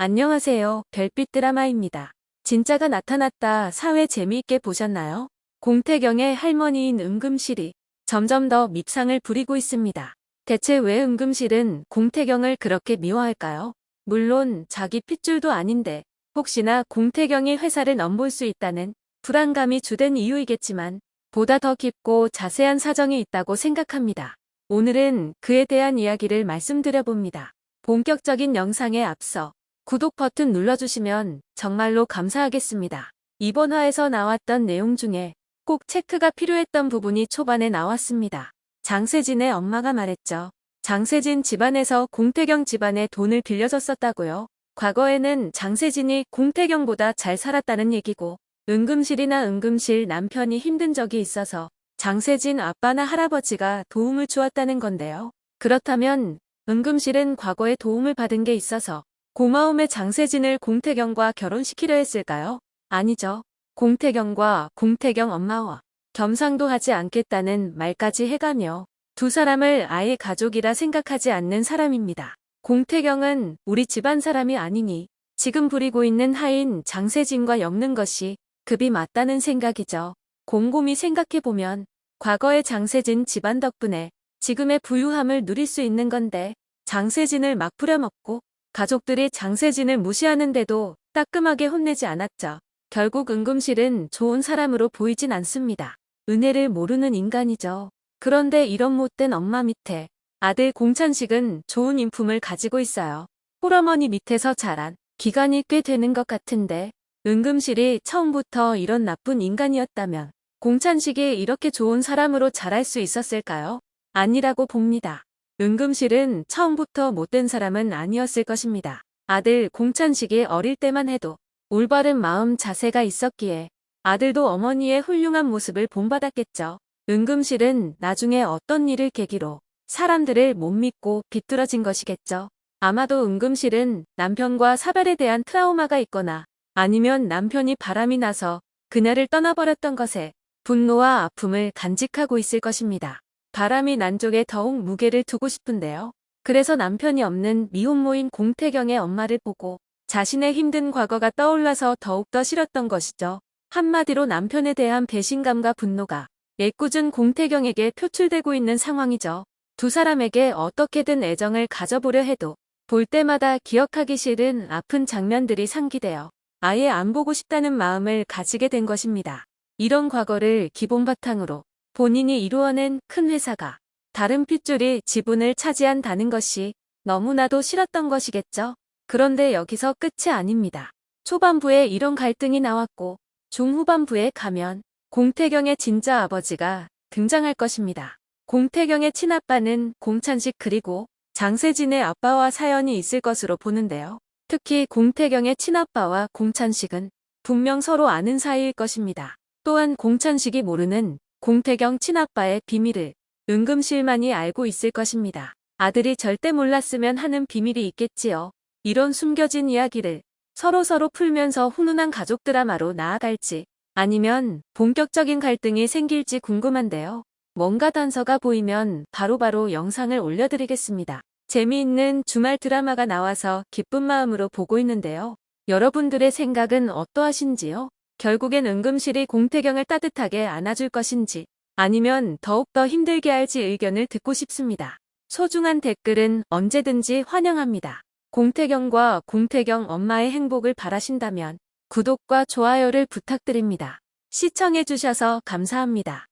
안녕하세요. 별빛 드라마입니다. 진짜가 나타났다 사회 재미있게 보셨나요? 공태경의 할머니인 은금실이 점점 더 밉상을 부리고 있습니다. 대체 왜 은금실은 공태경을 그렇게 미워할까요? 물론 자기 핏줄도 아닌데 혹시나 공태경이 회사를 넘볼 수 있다는 불안감이 주된 이유이겠지만 보다 더 깊고 자세한 사정이 있다고 생각합니다. 오늘은 그에 대한 이야기를 말씀드려봅니다. 본격적인 영상에 앞서 구독 버튼 눌러주시면 정말로 감사하겠습니다. 이번 화에서 나왔던 내용 중에 꼭 체크가 필요했던 부분이 초반에 나왔습니다. 장세진의 엄마가 말했죠. 장세진 집안에서 공태경 집안에 돈을 빌려줬었다고요. 과거에는 장세진이 공태경보다 잘 살았다는 얘기고 은금실이나 은금실 남편이 힘든 적이 있어서 장세진 아빠나 할아버지가 도움을 주었다는 건데요. 그렇다면 은금실은 과거에 도움을 받은 게 있어서 고마움의 장세진을 공태경과 결혼시키려 했을까요? 아니죠. 공태경과 공태경 엄마와 겸상도 하지 않겠다는 말까지 해가며 두 사람을 아예 가족이라 생각하지 않는 사람입니다. 공태경은 우리 집안 사람이 아니니 지금 부리고 있는 하인 장세진과 엮는 것이 급이 맞다는 생각이죠. 곰곰이 생각해보면 과거의 장세진 집안 덕분에 지금의 부유함을 누릴 수 있는 건데 장세진을 막 부려먹고 가족들이 장세진을 무시하는데도 따끔하게 혼내지 않았죠. 결국 은금실은 좋은 사람으로 보이진 않습니다. 은혜를 모르는 인간이죠. 그런데 이런 못된 엄마 밑에 아들 공찬식은 좋은 인품을 가지고 있어요. 홀어머니 밑에서 자란 기간이 꽤 되는 것 같은데 은금실이 처음부터 이런 나쁜 인간이었다면 공찬식이 이렇게 좋은 사람으로 자랄 수 있었을까요? 아니라고 봅니다. 은금실은 처음부터 못된 사람은 아니었을 것입니다. 아들 공찬식이 어릴 때만 해도 올바른 마음 자세가 있었기에 아들도 어머니의 훌륭한 모습을 본받았겠죠. 은금실은 나중에 어떤 일을 계기로 사람들을 못 믿고 비뚤어진 것이겠죠. 아마도 은금실은 남편과 사별에 대한 트라우마가 있거나 아니면 남편이 바람이 나서 그녀를 떠나버렸던 것에 분노와 아픔을 간직하고 있을 것입니다. 바람이 난 쪽에 더욱 무게를 두고 싶은데요. 그래서 남편이 없는 미혼모인 공태경의 엄마를 보고 자신의 힘든 과거가 떠올라서 더욱더 싫었던 것이죠. 한마디로 남편에 대한 배신감과 분노가 애꿎은 공태경에게 표출되고 있는 상황이죠. 두 사람에게 어떻게든 애정을 가져보려 해도 볼 때마다 기억하기 싫은 아픈 장면들이 상기되어 아예 안 보고 싶다는 마음을 가지게 된 것입니다. 이런 과거를 기본 바탕으로 본인이 이루어낸 큰 회사가 다른 핏줄이 지분을 차지한다는 것이 너무나도 싫었던 것이겠죠. 그런데 여기서 끝이 아닙니다. 초반부에 이런 갈등이 나왔고 중후반부에 가면 공태경의 진짜 아버지가 등장할 것입니다. 공태경의 친아빠는 공찬식 그리고 장세진의 아빠와 사연이 있을 것으로 보는데요. 특히 공태경의 친아빠와 공찬식은 분명 서로 아는 사이일 것입니다. 또한 공찬식이 모르는 공태경 친아빠의 비밀을 은금실만이 알고 있을 것입니다. 아들이 절대 몰랐으면 하는 비밀이 있겠지요. 이런 숨겨진 이야기를 서로 서로 풀면서 훈훈한 가족 드라마로 나아갈지 아니면 본격적인 갈등이 생길지 궁금한데요. 뭔가 단서가 보이면 바로바로 바로 영상을 올려드리겠습니다. 재미있는 주말 드라마가 나와서 기쁜 마음으로 보고 있는데요. 여러분들의 생각은 어떠하신지요? 결국엔 은금실이 공태경을 따뜻하게 안아줄 것인지 아니면 더욱더 힘들게 할지 의견을 듣고 싶습니다. 소중한 댓글은 언제든지 환영합니다. 공태경과 공태경 엄마의 행복을 바라신다면 구독과 좋아요를 부탁드립니다. 시청해주셔서 감사합니다.